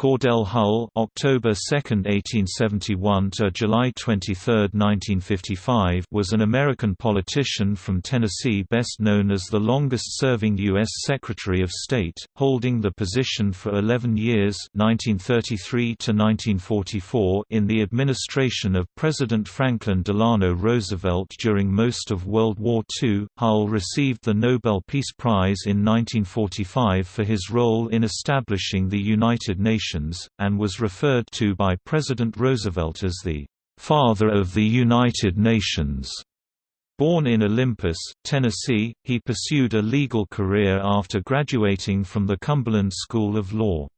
Cordell Hull October 2, 1871 to July 23, 1955 was an American politician from Tennessee best known as the longest-serving U.S. Secretary of State, holding the position for 11 years 1933 to 1944 in the administration of President Franklin Delano Roosevelt during most of World War II. Hull received the Nobel Peace Prize in 1945 for his role in establishing the United Nations And was referred to by President Roosevelt as the "...father of the United Nations." Born in Olympus, Tennessee, he pursued a legal career after graduating from the Cumberland School of Law.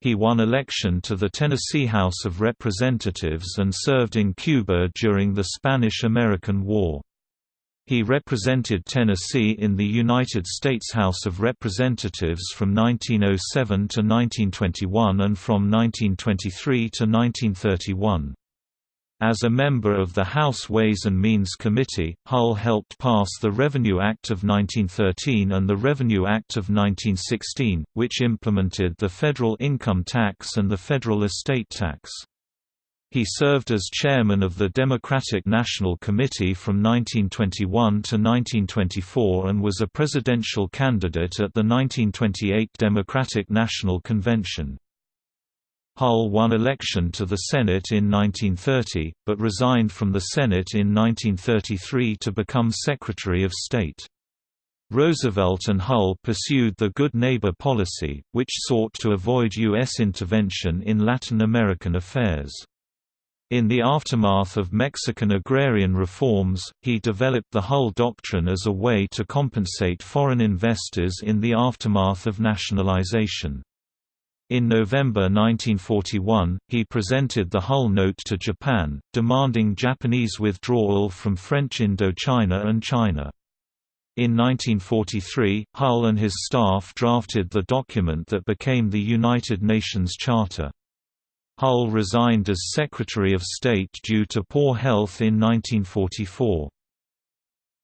He won election to the Tennessee House of Representatives and served in Cuba during the Spanish–American War. He represented Tennessee in the United States House of Representatives from 1907 to 1921 and from 1923 to 1931. As a member of the House Ways and Means Committee, Hull helped pass the Revenue Act of 1913 and the Revenue Act of 1916, which implemented the federal income tax and the federal estate tax. He served as chairman of the Democratic National Committee from 1921 to 1924 and was a presidential candidate at the 1928 Democratic National Convention. Hull won election to the Senate in 1930, but resigned from the Senate in 1933 to become Secretary of State. Roosevelt and Hull pursued the Good Neighbor policy, which sought to avoid U.S. intervention in Latin American affairs. In the aftermath of Mexican agrarian reforms, he developed the Hull Doctrine as a way to compensate foreign investors in the aftermath of nationalization. In November 1941, he presented the Hull Note to Japan, demanding Japanese withdrawal from French Indochina and China. In 1943, Hull and his staff drafted the document that became the United Nations Charter. Hull resigned as Secretary of State due to poor health in 1944.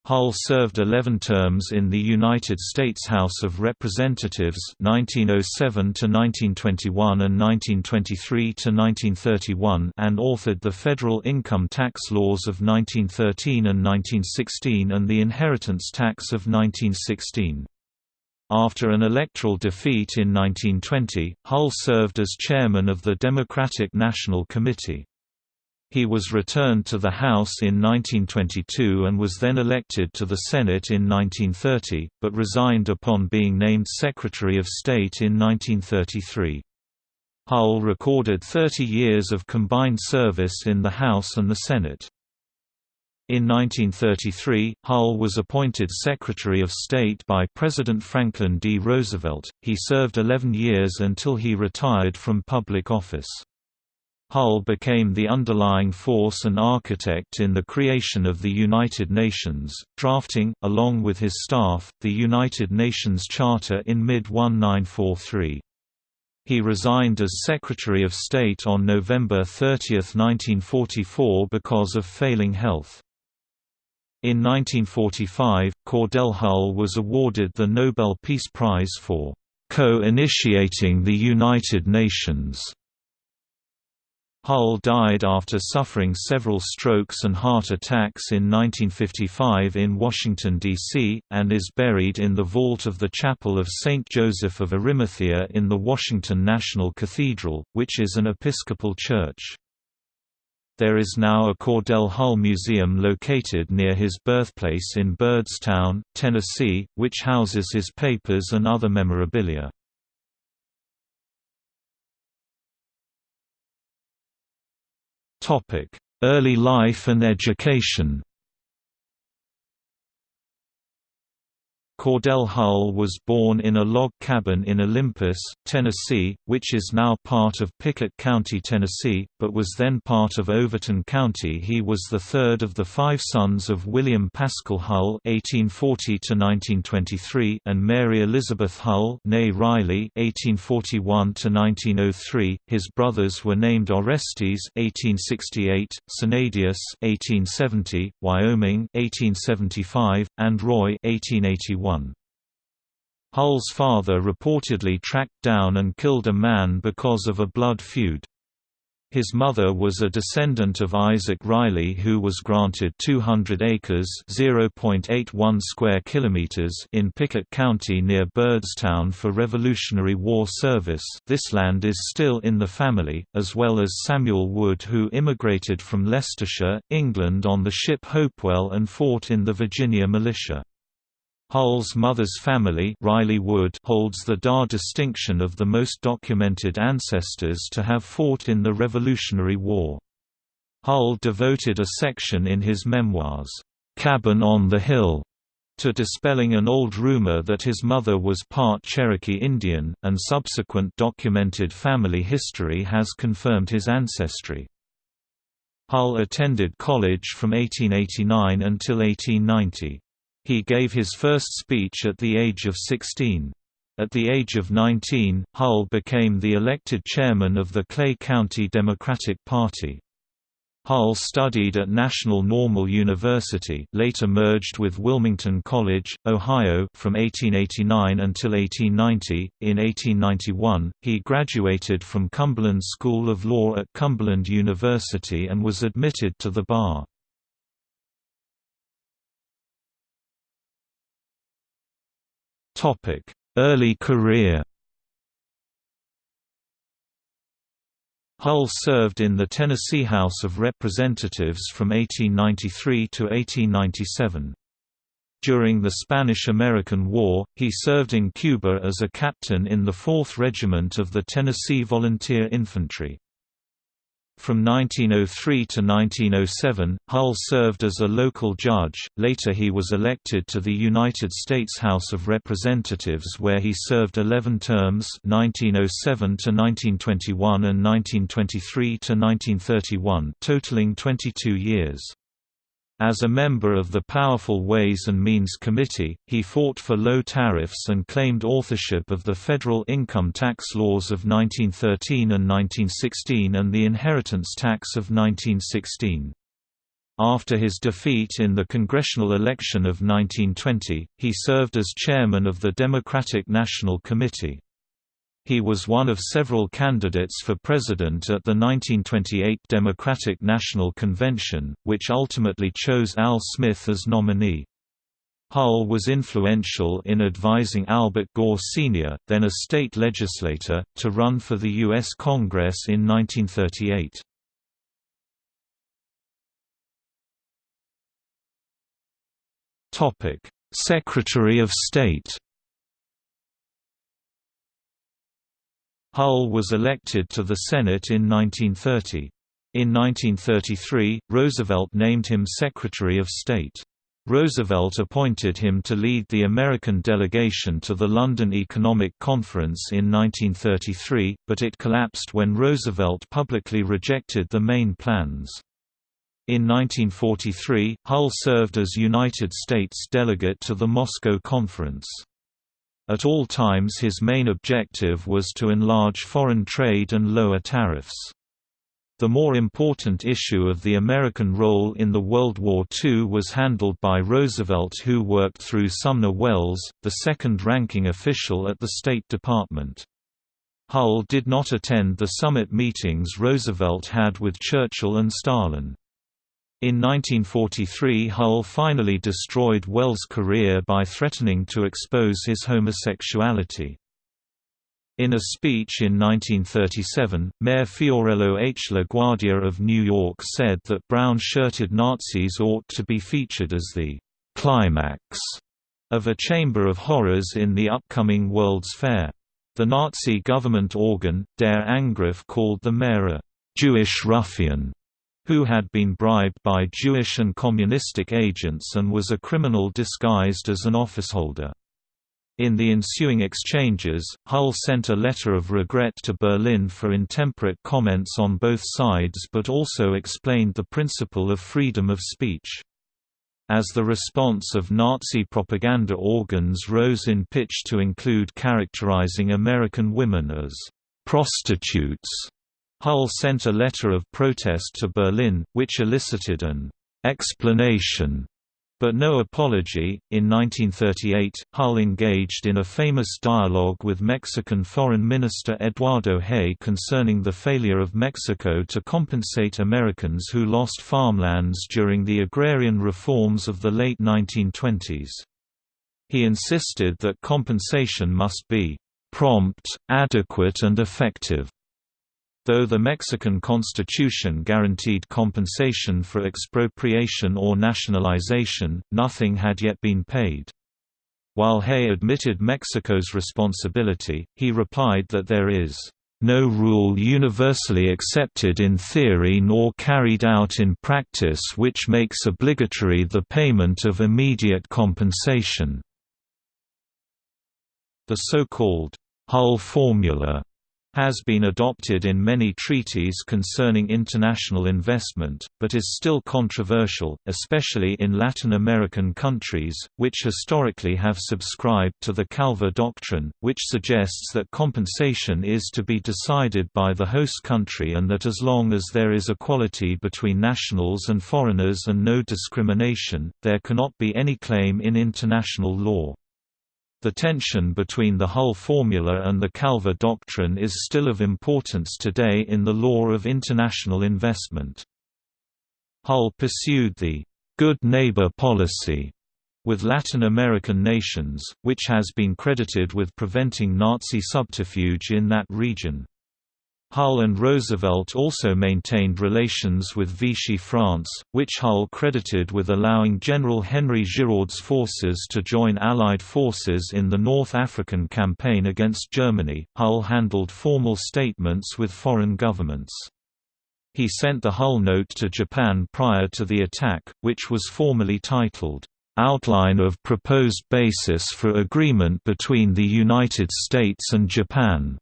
Hull served 11 terms in the United States House of Representatives 1907 to 1921 and 1923 to 1931 and authored the federal income tax laws of 1913 and 1916 and the inheritance tax of 1916. After an electoral defeat in 1920, Hull served as chairman of the Democratic National Committee. He was returned to the House in 1922 and was then elected to the Senate in 1930, but resigned upon being named Secretary of State in 1933. Hull recorded 30 years of combined service in the House and the Senate. In 1933, Hull was appointed Secretary of State by President Franklin D. Roosevelt. He served 11 years until he retired from public office. Hull became the underlying force and architect in the creation of the United Nations, drafting, along with his staff, the United Nations Charter in mid-1943. He resigned as Secretary of State on November 30, 1944 because of failing health. In 1945, Cordell Hull was awarded the Nobel Peace Prize for co-initiating the United Nations. Hull died after suffering several strokes and heart attacks in 1955 in Washington, D.C., and is buried in the vault of the Chapel of St. Joseph of Arimathea in the Washington National Cathedral, which is an Episcopal church. There is now a Cordell Hull Museum located near his birthplace in Byrdstown, Tennessee, which houses his papers and other memorabilia. Early life and education Cordell Hull was born in a log cabin in Olympus, Tennessee, which is now part of Pickett County, Tennessee, but was then part of Overton County. He was the third of the five sons of William Pascal Hull (1840–1923) and Mary Elizabeth Hull (née Riley, 1841–1903). His brothers were named Orestes (1868), Sanadius (1870), Wyoming (1875), and Roy (1881). Hull's father reportedly tracked down and killed a man because of a blood feud. His mother was a descendant of Isaac Riley who was granted 200 acres (0.81 square kilometers) in Pickett County near Byrdstown for Revolutionary War service. This land is still in the family, as well as Samuel Wood who immigrated from Leicestershire, England on the ship Hopewell and fought in the Virginia militia. Hull's mother's family Riley Wood holds the Dar distinction of the most documented ancestors to have fought in the Revolutionary War. Hull devoted a section in his memoirs, "'Cabin on the Hill' to dispelling an old rumor that his mother was part Cherokee Indian, and subsequent documented family history has confirmed his ancestry. Hull attended college from 1889 until 1890. He gave his first speech at the age of 16. At the age of 19, Hull became the elected chairman of the Clay County Democratic Party. Hull studied at National Normal University later merged with Wilmington College, Ohio from 1889 until 1890. In 1891, he graduated from Cumberland School of Law at Cumberland University and was admitted to the bar. Early career Hull served in the Tennessee House of Representatives from 1893 to 1897. During the Spanish–American War, he served in Cuba as a captain in the 4th Regiment of the Tennessee Volunteer Infantry. From 1903 to 1907, Hull served as a local judge, later he was elected to the United States House of Representatives where he served 11 terms 1907 to 1921 and 1923 to 1931 totaling 22 years. As a member of the powerful Ways and Means Committee, he fought for low tariffs and claimed authorship of the federal income tax laws of 1913 and 1916 and the inheritance tax of 1916. After his defeat in the congressional election of 1920, he served as chairman of the Democratic National Committee. He was one of several candidates for president at the 1928 Democratic National Convention, which ultimately chose Al Smith as nominee. Hull was influential in advising Albert Gore Sr., then a state legislator, to run for the U.S. Congress in 1938. Secretary of State Hull was elected to the Senate in 1930. In 1933, Roosevelt named him Secretary of State. Roosevelt appointed him to lead the American delegation to the London Economic Conference in 1933, but it collapsed when Roosevelt publicly rejected the main plans. In 1943, Hull served as United States delegate to the Moscow Conference. At all times his main objective was to enlarge foreign trade and lower tariffs. The more important issue of the American role in the World War II was handled by Roosevelt who worked through Sumner Welles, the second-ranking official at the State Department. Hull did not attend the summit meetings Roosevelt had with Churchill and Stalin. In 1943 Hull finally destroyed Welles' career by threatening to expose his homosexuality. In a speech in 1937, Mayor Fiorello H. LaGuardia of New York said that brown-shirted Nazis ought to be featured as the «climax» of a chamber of horrors in the upcoming World's Fair. The Nazi government organ, Der Angriff called the mayor a «Jewish ruffian» who had been bribed by Jewish and communistic agents and was a criminal disguised as an officeholder. In the ensuing exchanges, Hull sent a letter of regret to Berlin for intemperate comments on both sides but also explained the principle of freedom of speech. As the response of Nazi propaganda organs rose in pitch to include characterizing American women as prostitutes Hull sent a letter of protest to Berlin, which elicited an explanation But no apology. In 1938, Hull engaged in a famous dialogue with Mexican Foreign Minister Eduardo Hay concerning the failure of Mexico to compensate Americans who lost farmlands during the agrarian reforms of the late 1920s. He insisted that compensation must be prompt, adequate and effective. Though the Mexican constitution guaranteed compensation for expropriation or nationalization, nothing had yet been paid. While Hay admitted Mexico's responsibility, he replied that there is no rule universally accepted in theory nor carried out in practice which makes obligatory the payment of immediate compensation." The so-called Hull formula has been adopted in many treaties concerning international investment, but is still controversial, especially in Latin American countries, which historically have subscribed to the Calvo Doctrine, which suggests that compensation is to be decided by the host country and that as long as there is equality between nationals and foreigners and no discrimination, there cannot be any claim in international law. The tension between the Hull formula and the Calvo doctrine is still of importance today in the law of international investment. Hull pursued the good neighbor policy with Latin American nations, which has been credited with preventing Nazi subterfuge in that region. Hull and Roosevelt also maintained relations with Vichy France, which Hull credited with allowing General Henry Giraud's forces to join Allied forces in the North African campaign against Germany. Hull handled formal statements with foreign governments. He sent the Hull note to Japan prior to the attack, which was formally titled, Outline of Proposed Basis for Agreement between the United States and Japan.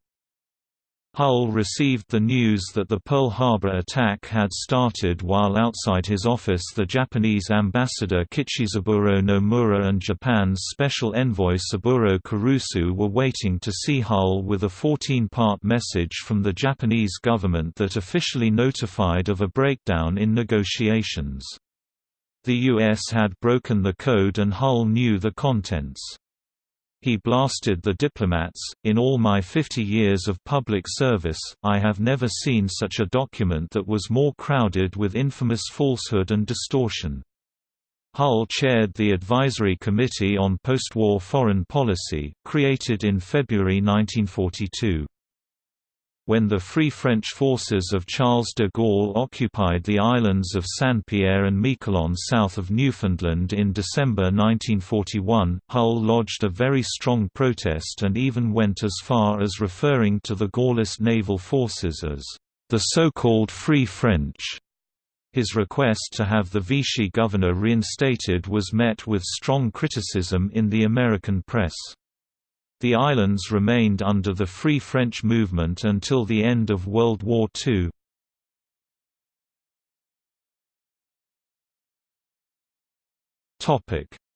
Hull received the news that the Pearl Harbor attack had started while outside his office the Japanese ambassador Kichizaburo Nomura and Japan's special envoy Saburo Kurusu were waiting to see Hull with a 14-part message from the Japanese government that officially notified of a breakdown in negotiations. The U.S. had broken the code and Hull knew the contents. He blasted the diplomats, in all my 50 years of public service, I have never seen such a document that was more crowded with infamous falsehood and distortion. Hull chaired the Advisory Committee on Postwar Foreign Policy, created in February 1942 when the Free French forces of Charles de Gaulle occupied the islands of Saint-Pierre and Miquelon south of Newfoundland in December 1941, Hull lodged a very strong protest and even went as far as referring to the Gaullist naval forces as the so-called Free French. His request to have the Vichy governor reinstated was met with strong criticism in the American press. The islands remained under the Free French movement until the end of World War II.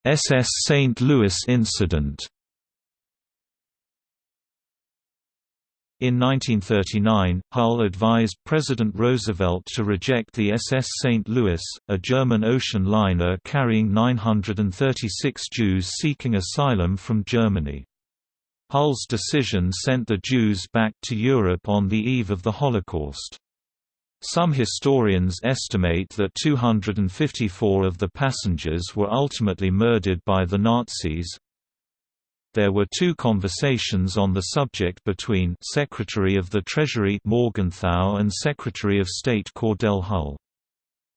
SS St. Louis incident In 1939, Hull advised President Roosevelt to reject the SS St. Louis, a German ocean liner carrying 936 Jews seeking asylum from Germany. Hull's decision sent the Jews back to Europe on the eve of the Holocaust. Some historians estimate that 254 of the passengers were ultimately murdered by the Nazis. There were two conversations on the subject between Secretary of the Treasury Morgenthau and Secretary of State Cordell Hull.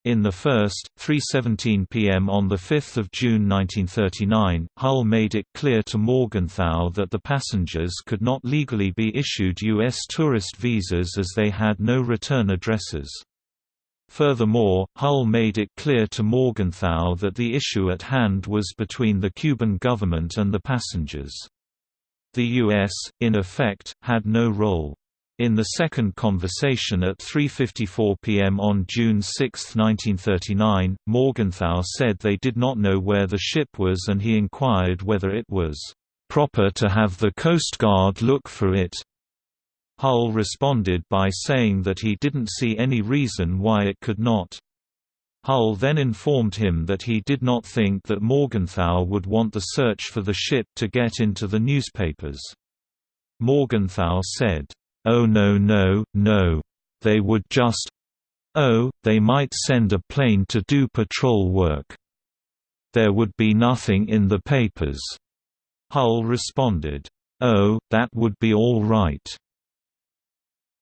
In the first, 3.17 p.m. on 5 June 1939, Hull made it clear to Morgenthau that the passengers could not legally be issued U.S. tourist visas as they had no return addresses. Furthermore, Hull made it clear to Morgenthau that the issue at hand was between the Cuban government and the passengers. The U.S., in effect, had no role. In the second conversation at 3.54 pm on June 6, 1939, Morgenthau said they did not know where the ship was and he inquired whether it was "...proper to have the Coast Guard look for it." Hull responded by saying that he didn't see any reason why it could not. Hull then informed him that he did not think that Morgenthau would want the search for the ship to get into the newspapers. Morgenthau said, "'Oh no no, no. They would just Oh, they might send a plane to do patrol work. There would be nothing in the papers." Hull responded, "Oh, that would be all right."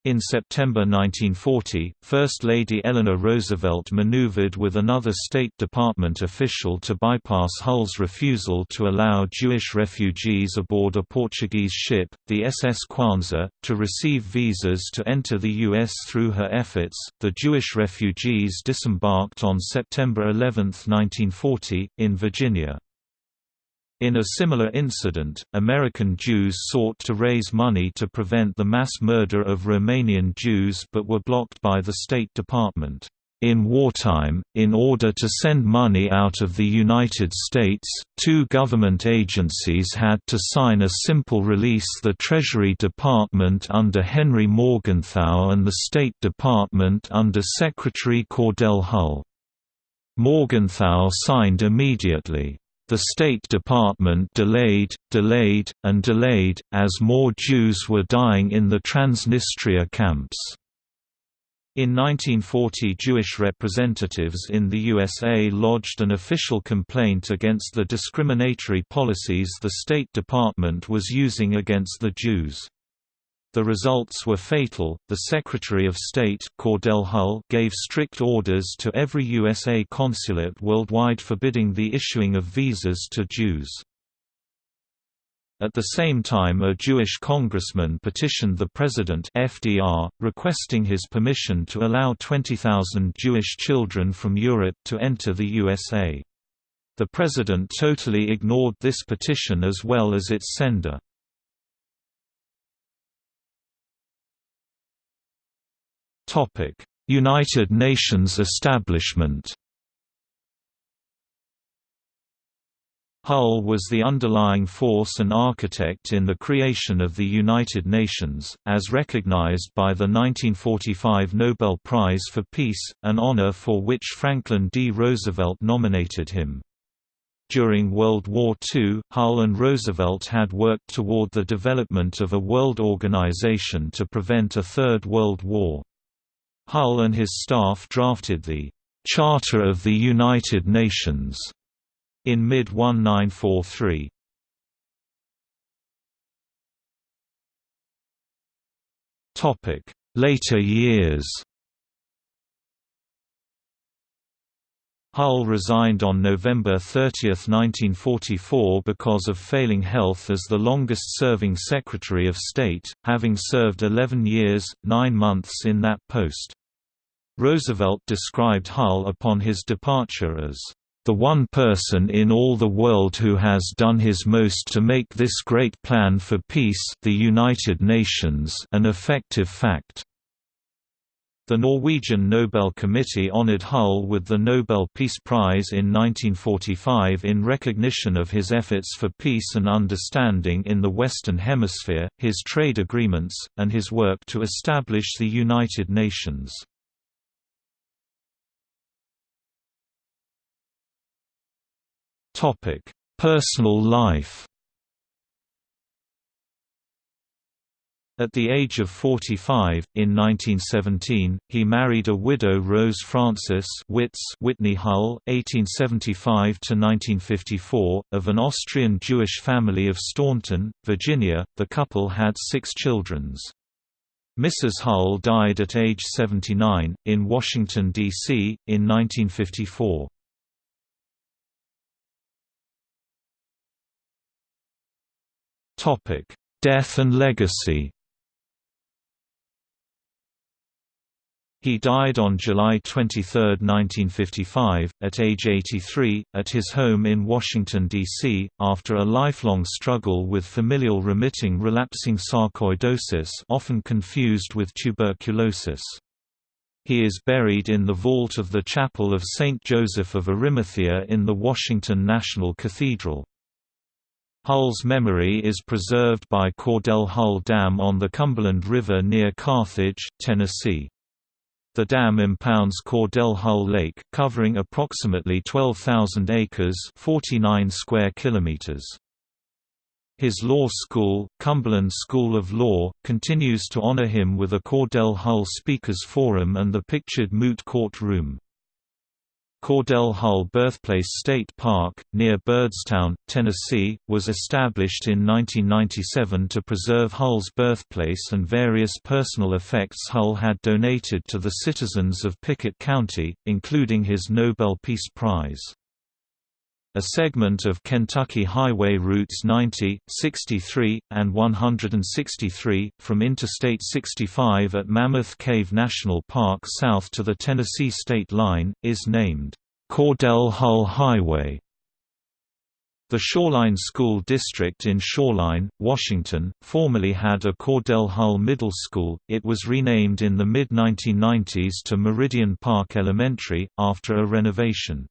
In September 1940, First Lady Eleanor Roosevelt maneuvered with another State Department official to bypass Hull's refusal to allow Jewish refugees aboard a Portuguese ship, the SS Quanza, to receive visas to enter the U.S. through her efforts. The Jewish refugees disembarked on September 11, 1940, in Virginia. In a similar incident, American Jews sought to raise money to prevent the mass murder of Romanian Jews but were blocked by the State Department. In wartime, in order to send money out of the United States, two government agencies had to sign a simple release the Treasury Department under Henry Morgenthau and the State Department under Secretary Cordell Hull. Morgenthau signed immediately. The State Department delayed, delayed, and delayed, as more Jews were dying in the Transnistria camps. In 1940 Jewish representatives in the USA lodged an official complaint against the discriminatory policies the State Department was using against the Jews. The results were fatal. The Secretary of State, Cordell Hull, gave strict orders to every USA consulate worldwide forbidding the issuing of visas to Jews. At the same time a Jewish congressman petitioned the President FDR, requesting his permission to allow 20,000 Jewish children from Europe to enter the USA. The President totally ignored this petition as well as its sender. United Nations establishment Hull was the underlying force and architect in the creation of the United Nations, as recognized by the 1945 Nobel Prize for Peace, an honor for which Franklin D. Roosevelt nominated him. During World War II, Hull and Roosevelt had worked toward the development of a world organization to prevent a Third World War. Hull and his staff drafted the Charter of the United Nations in mid-1943. Later years Hull resigned on November 30, 1944 because of failing health as the longest-serving Secretary of State, having served 11 years, 9 months in that post. Roosevelt described Hull upon his departure as, "...the one person in all the world who has done his most to make this great plan for peace the United Nations an effective fact." The Norwegian Nobel Committee honored Hull with the Nobel Peace Prize in 1945 in recognition of his efforts for peace and understanding in the Western Hemisphere, his trade agreements, and his work to establish the United Nations. Personal life At the age of 45, in 1917, he married a widow Rose Frances Whitney Hull, 1875–1954, of an Austrian Jewish family of Staunton, Virginia. The couple had six children. Mrs. Hull died at age 79, in Washington, D.C., in 1954. Death and legacy He died on July 23, 1955, at age 83, at his home in Washington, D.C., after a lifelong struggle with familial remitting relapsing sarcoidosis often confused with tuberculosis. He is buried in the vault of the Chapel of St. Joseph of Arimathea in the Washington National Cathedral. Hull's memory is preserved by Cordell Hull Dam on the Cumberland River near Carthage, Tennessee. The dam impounds Cordell Hull Lake, covering approximately 12,000 acres 49 square kilometers. His law school, Cumberland School of Law, continues to honor him with a Cordell Hull Speakers Forum and the pictured Moot Court Room. Cordell Hull Birthplace State Park, near Byrdstown, Tennessee, was established in 1997 to preserve Hull's birthplace and various personal effects Hull had donated to the citizens of Pickett County, including his Nobel Peace Prize. A segment of Kentucky Highway routes 90, 63, and 163, from Interstate 65 at Mammoth Cave National Park south to the Tennessee state line, is named Cordell Hull Highway. The Shoreline School District in Shoreline, Washington, formerly had a Cordell Hull Middle School. It was renamed in the mid 1990s to Meridian Park Elementary, after a renovation.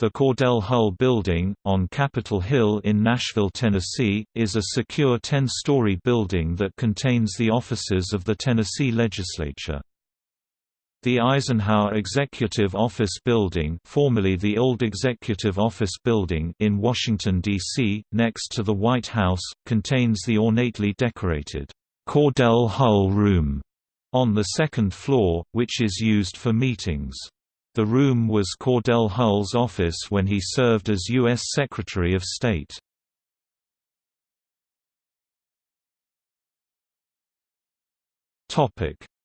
The Cordell Hull Building, on Capitol Hill in Nashville, Tennessee, is a secure 10-story building that contains the offices of the Tennessee legislature. The Eisenhower Executive Office Building formerly the Old Executive Office Building in Washington, D.C., next to the White House, contains the ornately decorated Cordell Hull Room on the second floor, which is used for meetings. The room was Cordell Hull's office when he served as U.S. Secretary of State.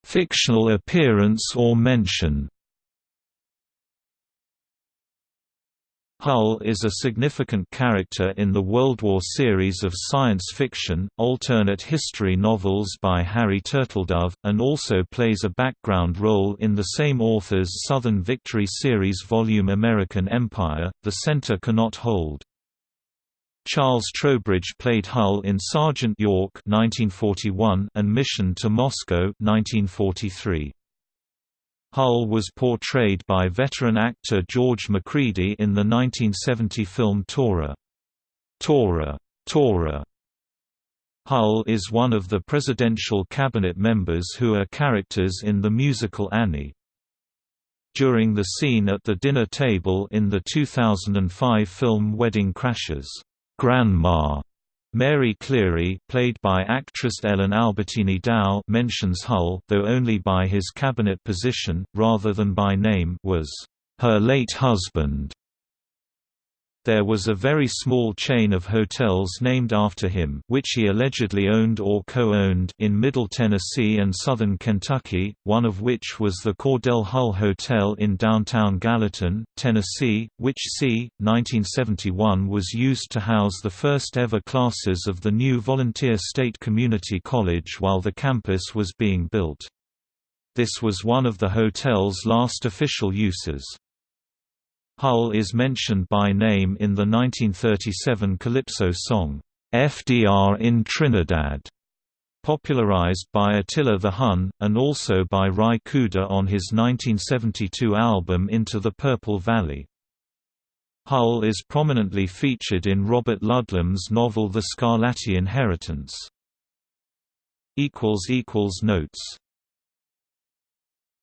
Fictional appearance or mention Hull is a significant character in the World War series of science fiction, alternate history novels by Harry Turtledove, and also plays a background role in the same author's Southern Victory series volume American Empire, The Center Cannot Hold. Charles Trowbridge played Hull in Sergeant York 1941 and Mission to Moscow 1943. Hull was portrayed by veteran actor George Macready in the 1970 film Tora. Tora, Tora. Hull is one of the presidential cabinet members who are characters in the musical Annie. During the scene at the dinner table in the 2005 film Wedding Crashers, Grandma Mary Cleary, played by actress Ellen Albertini Dow, mentions Hull, though only by his cabinet position, rather than by name, was her late husband. There was a very small chain of hotels named after him which he allegedly owned or co-owned in Middle Tennessee and southern Kentucky, one of which was the Cordell Hull Hotel in downtown Gallatin, Tennessee, which c. 1971 was used to house the first ever classes of the new Volunteer State Community College while the campus was being built. This was one of the hotel's last official uses. Hull is mentioned by name in the 1937 Calypso song, "'FDR in Trinidad' popularized by Attila the Hun, and also by Ry Cooder on his 1972 album Into the Purple Valley. Hull is prominently featured in Robert Ludlum's novel The Scarlatti Inheritance. Notes